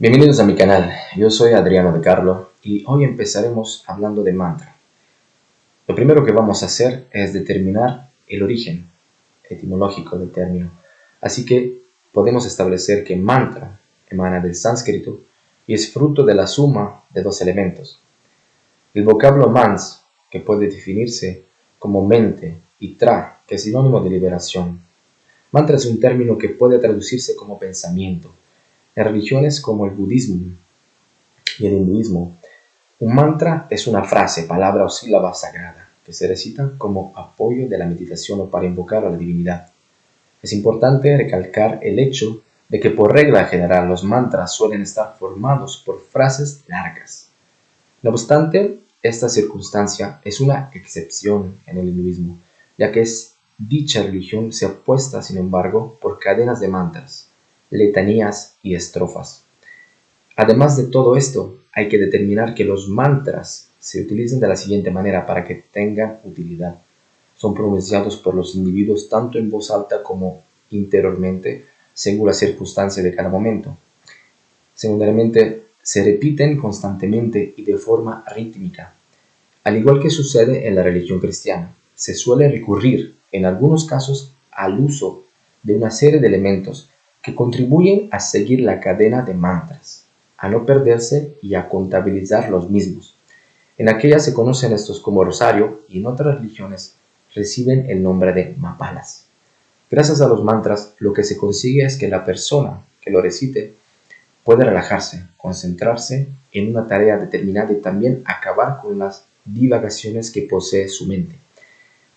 Bienvenidos a mi canal, yo soy Adriano de Carlo y hoy empezaremos hablando de mantra. Lo primero que vamos a hacer es determinar el origen etimológico del término, así que podemos establecer que mantra emana del sánscrito y es fruto de la suma de dos elementos. El vocablo mans, que puede definirse como mente, y tra, que es sinónimo de liberación. Mantra es un término que puede traducirse como pensamiento en religiones como el budismo y el hinduismo, un mantra es una frase, palabra o sílaba sagrada que se recita como apoyo de la meditación o para invocar a la divinidad. Es importante recalcar el hecho de que por regla general los mantras suelen estar formados por frases largas. No obstante, esta circunstancia es una excepción en el hinduismo, ya que es, dicha religión se apuesta, sin embargo, por cadenas de mantras letanías y estrofas. Además de todo esto, hay que determinar que los mantras se utilizan de la siguiente manera para que tengan utilidad. Son pronunciados por los individuos tanto en voz alta como interiormente, según la circunstancia de cada momento. Segundariamente, se repiten constantemente y de forma rítmica. Al igual que sucede en la religión cristiana, se suele recurrir, en algunos casos, al uso de una serie de elementos contribuyen a seguir la cadena de mantras, a no perderse y a contabilizar los mismos. En aquellas se conocen estos como rosario y en otras religiones reciben el nombre de mapalas. Gracias a los mantras, lo que se consigue es que la persona que lo recite puede relajarse, concentrarse en una tarea determinada y también acabar con las divagaciones que posee su mente.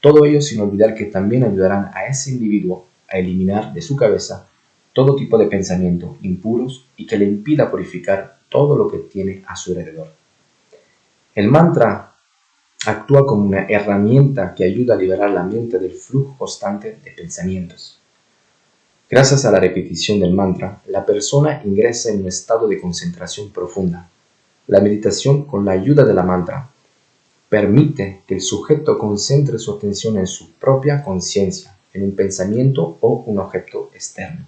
Todo ello sin olvidar que también ayudarán a ese individuo a eliminar de su cabeza todo tipo de pensamiento impuros y que le impida purificar todo lo que tiene a su alrededor. El mantra actúa como una herramienta que ayuda a liberar la mente del flujo constante de pensamientos. Gracias a la repetición del mantra, la persona ingresa en un estado de concentración profunda. La meditación con la ayuda de la mantra permite que el sujeto concentre su atención en su propia conciencia, en un pensamiento o un objeto externo.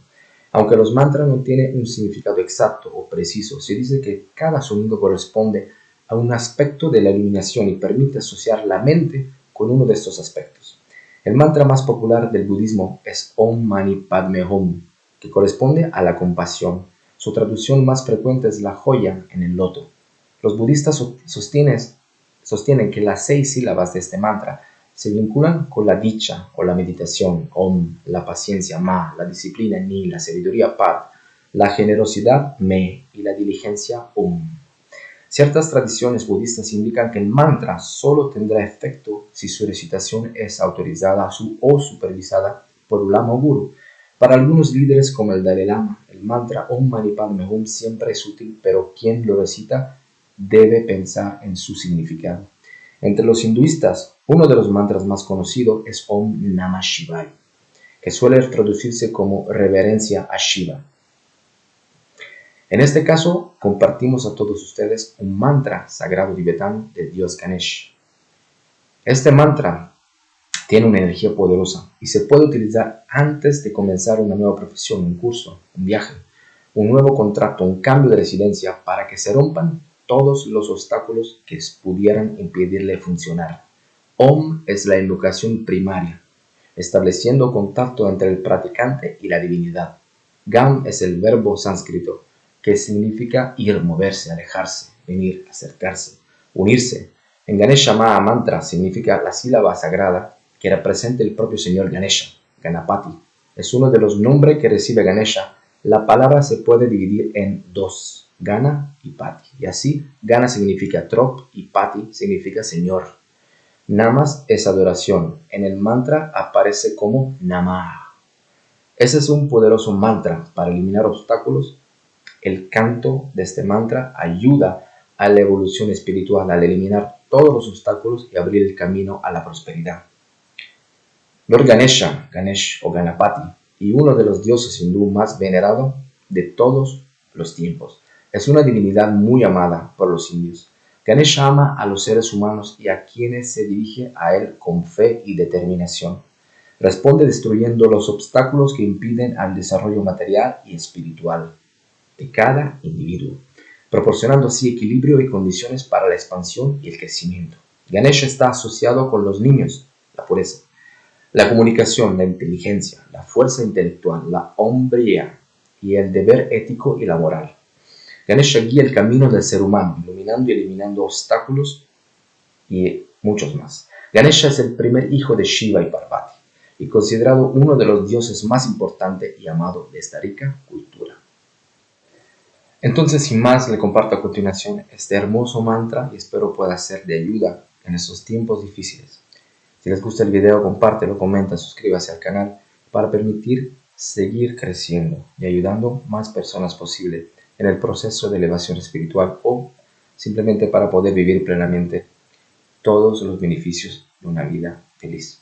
Aunque los mantras no tienen un significado exacto o preciso, se dice que cada sonido corresponde a un aspecto de la iluminación y permite asociar la mente con uno de estos aspectos. El mantra más popular del budismo es Om Mani Padme Hum, que corresponde a la compasión. Su traducción más frecuente es la joya en el loto. Los budistas sostienen, sostienen que las seis sílabas de este mantra se vinculan con la dicha o la meditación, om, la paciencia, ma, la disciplina, ni, la sabiduría, pat, la generosidad, me, y la diligencia, um. Ciertas tradiciones budistas indican que el mantra solo tendrá efecto si su recitación es autorizada o supervisada por un lama guru. Para algunos líderes como el Dalai Lama, el mantra Om Mani Padme Hum siempre es útil, pero quien lo recita debe pensar en su significado. Entre los hinduistas, uno de los mantras más conocidos es Om Namah Shivaya, que suele traducirse como reverencia a Shiva. En este caso, compartimos a todos ustedes un mantra sagrado tibetano del dios Ganesh. Este mantra tiene una energía poderosa y se puede utilizar antes de comenzar una nueva profesión, un curso, un viaje, un nuevo contrato, un cambio de residencia para que se rompan todos los obstáculos que pudieran impedirle funcionar. Om es la invocación primaria, estableciendo contacto entre el practicante y la divinidad. Gam es el verbo sánscrito, que significa ir, moverse, alejarse, venir, acercarse, unirse. En Ganesha Maha Mantra significa la sílaba sagrada que representa el propio señor Ganesha, Ganapati. Es uno de los nombres que recibe Ganesha. La palabra se puede dividir en dos Gana y Pati. Y así, Gana significa trop y Pati significa Señor. Namas es adoración. En el mantra aparece como Namah. Ese es un poderoso mantra para eliminar obstáculos. El canto de este mantra ayuda a la evolución espiritual al eliminar todos los obstáculos y abrir el camino a la prosperidad. Lord Ganesha, Ganesh o Ganapati, y uno de los dioses hindú más venerados de todos los tiempos. Es una divinidad muy amada por los indios. Ganesha ama a los seres humanos y a quienes se dirige a él con fe y determinación. Responde destruyendo los obstáculos que impiden al desarrollo material y espiritual. de cada individuo, proporcionando así equilibrio y condiciones para la expansión y el crecimiento. Ganesha está asociado con los niños, la pureza, la comunicación, la inteligencia, la fuerza intelectual, la hombría y el deber ético y la moral. Ganesha guía el camino del ser humano, iluminando y eliminando obstáculos y muchos más. Ganesha es el primer hijo de Shiva y Parvati y considerado uno de los dioses más importantes y amado de esta rica cultura. Entonces, sin más, le comparto a continuación este hermoso mantra y espero pueda ser de ayuda en estos tiempos difíciles. Si les gusta el video, compártelo, comenta, suscríbase al canal para permitir seguir creciendo y ayudando más personas posible en el proceso de elevación espiritual o simplemente para poder vivir plenamente todos los beneficios de una vida feliz.